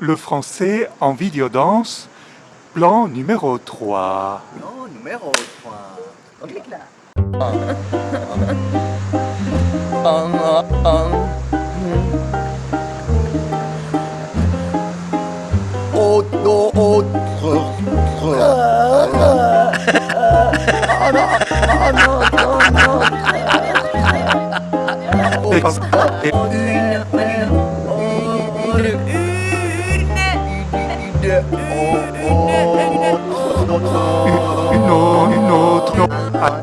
Le français en vidéodanse, plan numéro 3. Non, numéro 3. On clique là. Autre, autre, Et- Une, autre, une autre. Ah,